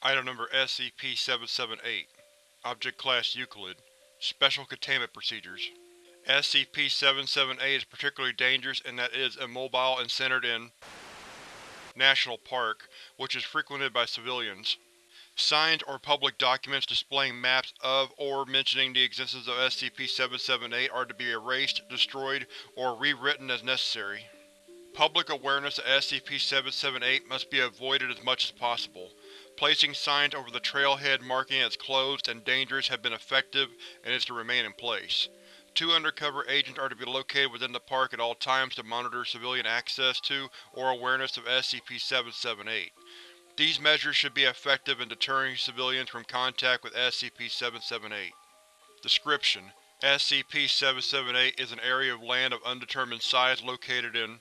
Item Number SCP-778 Object Class Euclid Special Containment Procedures SCP-778 is particularly dangerous in that it is immobile and centered in National Park, which is frequented by civilians. Signs or public documents displaying maps of or mentioning the existence of SCP-778 are to be erased, destroyed, or rewritten as necessary. Public awareness of SCP-778 must be avoided as much as possible. Placing signs over the trailhead marking it as closed and dangerous have been effective and is to remain in place. Two undercover agents are to be located within the park at all times to monitor civilian access to or awareness of SCP-778. These measures should be effective in deterring civilians from contact with SCP-778. Description: SCP-778 is an area of land of undetermined size located in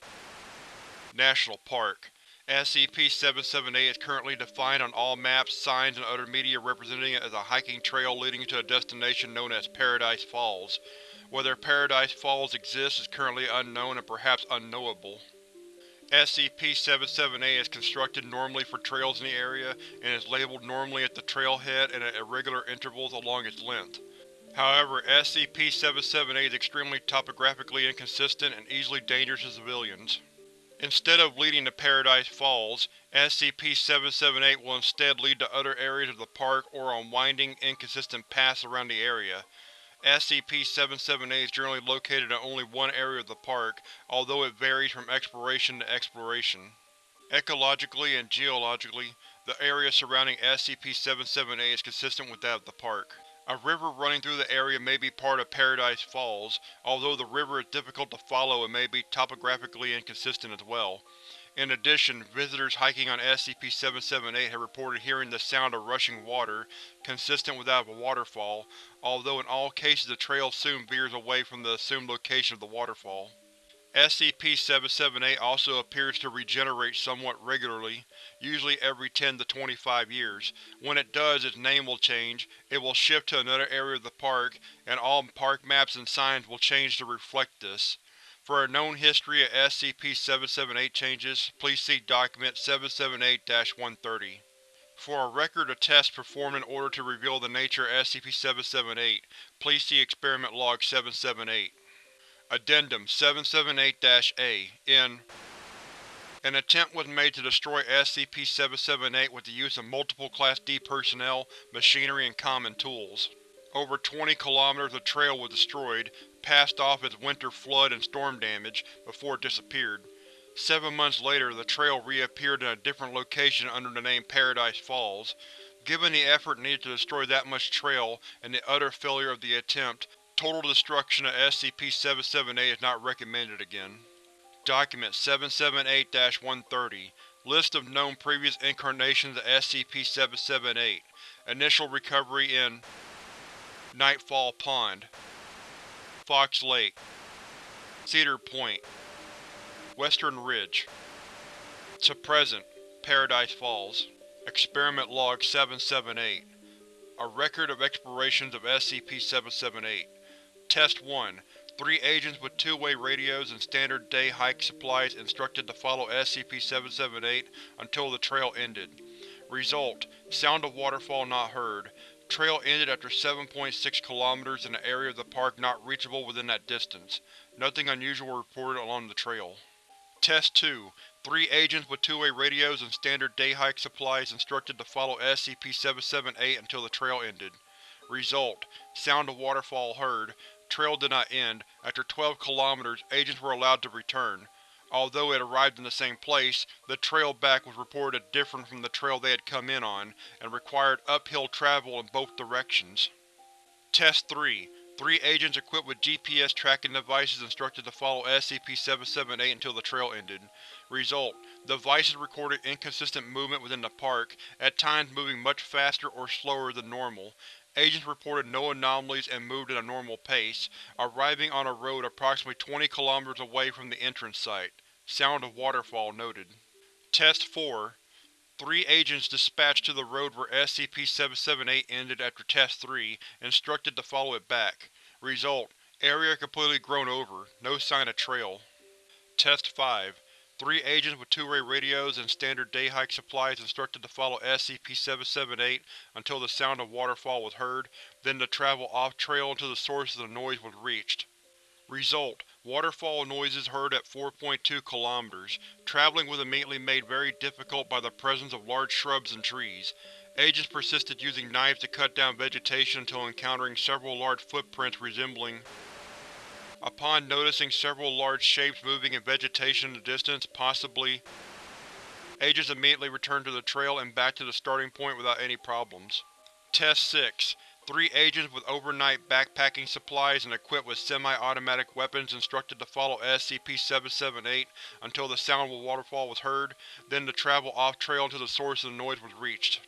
National Park. SCP-778 is currently defined on all maps, signs, and other media representing it as a hiking trail leading to a destination known as Paradise Falls. Whether Paradise Falls exists is currently unknown and perhaps unknowable. SCP-778 is constructed normally for trails in the area and is labeled normally at the trailhead and at irregular intervals along its length. However, SCP-778 is extremely topographically inconsistent and easily dangerous to civilians. Instead of leading to Paradise Falls, SCP-778 will instead lead to other areas of the park or on winding, inconsistent paths around the area. SCP-778 is generally located in only one area of the park, although it varies from exploration to exploration. Ecologically and geologically, the area surrounding SCP-778 is consistent with that of the park. A river running through the area may be part of Paradise Falls, although the river is difficult to follow and may be topographically inconsistent as well. In addition, visitors hiking on SCP-778 have reported hearing the sound of rushing water, consistent with that of a waterfall, although in all cases the trail soon veers away from the assumed location of the waterfall. SCP-778 also appears to regenerate somewhat regularly, usually every 10 to 25 years. When it does, its name will change, it will shift to another area of the park, and all park maps and signs will change to reflect this. For a known history of SCP-778 changes, please see Document 778-130. For a record of tests performed in order to reveal the nature of SCP-778, please see Experiment Log 778. Addendum 778-A In An attempt was made to destroy SCP-778 with the use of multiple Class D personnel, machinery, and common tools. Over 20 kilometers of trail was destroyed, passed off as winter flood and storm damage, before it disappeared. Seven months later, the trail reappeared in a different location under the name Paradise Falls. Given the effort needed to destroy that much trail, and the utter failure of the attempt, Total destruction of SCP-778 is not recommended again. Document 778-130 List of known previous incarnations of SCP-778 Initial recovery in Nightfall Pond Fox Lake Cedar Point Western Ridge To present, Paradise Falls. Experiment Log 778 A record of explorations of SCP-778 Test 1 Three agents with two-way radios and standard day hike supplies instructed to follow SCP-778 until the trail ended. Result: Sound of waterfall not heard. Trail ended after 7.6 km in an area of the park not reachable within that distance. Nothing unusual reported along the trail. Test 2 Three agents with two-way radios and standard day hike supplies instructed to follow SCP-778 until the trail ended. Result: Sound of waterfall heard. Trail did not end. After 12 kilometers, agents were allowed to return. Although it arrived in the same place, the trail back was reported different from the trail they had come in on, and required uphill travel in both directions. Test 3 Three agents equipped with GPS tracking devices instructed to follow SCP-778 until the trail ended. Result: Devices recorded inconsistent movement within the park, at times moving much faster or slower than normal. Agents reported no anomalies and moved at a normal pace, arriving on a road approximately 20 km away from the entrance site. Sound of waterfall noted. Test 4 Three agents dispatched to the road where SCP-778 ended after Test 3, instructed to follow it back. Result: Area completely grown over, no sign of trail. Test 5 Three agents with two-way radios and standard day hike supplies instructed to follow SCP-778 until the sound of waterfall was heard, then to travel off-trail until the source of the noise was reached. Result: Waterfall noises heard at 4.2 km. Traveling was immediately made very difficult by the presence of large shrubs and trees. Agents persisted using knives to cut down vegetation until encountering several large footprints resembling Upon noticing several large shapes moving in vegetation in the distance, possibly, agents immediately returned to the trail and back to the starting point without any problems. Test 6 Three agents with overnight backpacking supplies and equipped with semi-automatic weapons instructed to follow SCP-778 until the sound of a waterfall was heard, then to travel off-trail until the source of the noise was reached.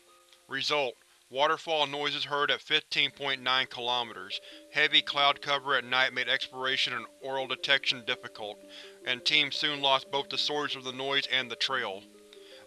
Result: Waterfall noises heard at 15.9 km. Heavy cloud cover at night made exploration and aural detection difficult, and Team soon lost both the source of the noise and the trail.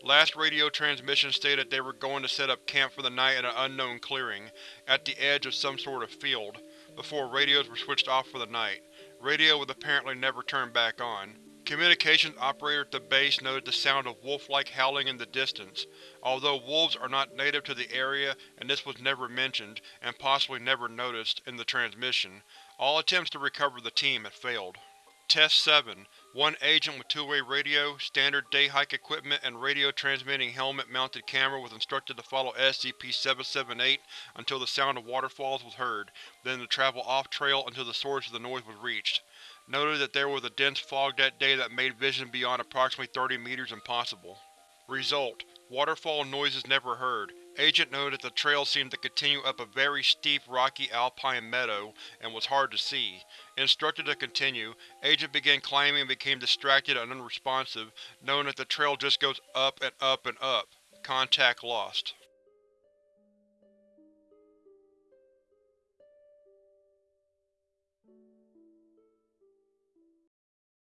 Last radio transmission stated they were going to set up camp for the night in an unknown clearing, at the edge of some sort of field, before radios were switched off for the night. Radio was apparently never turned back on. Communications operator at the base noted the sound of wolf-like howling in the distance. Although wolves are not native to the area and this was never mentioned, and possibly never noticed, in the transmission, all attempts to recover the team had failed. Test 7 One agent with two-way radio, standard day-hike equipment, and radio-transmitting helmet-mounted camera was instructed to follow SCP-778 until the sound of waterfalls was heard, then to travel off-trail until the source of the noise was reached. Noted that there was a dense fog that day that made vision beyond approximately 30 meters impossible. Result: Waterfall noises never heard. Agent noted that the trail seemed to continue up a very steep rocky alpine meadow, and was hard to see. Instructed to continue, Agent began climbing and became distracted and unresponsive, knowing that the trail just goes up and up and up. Contact lost.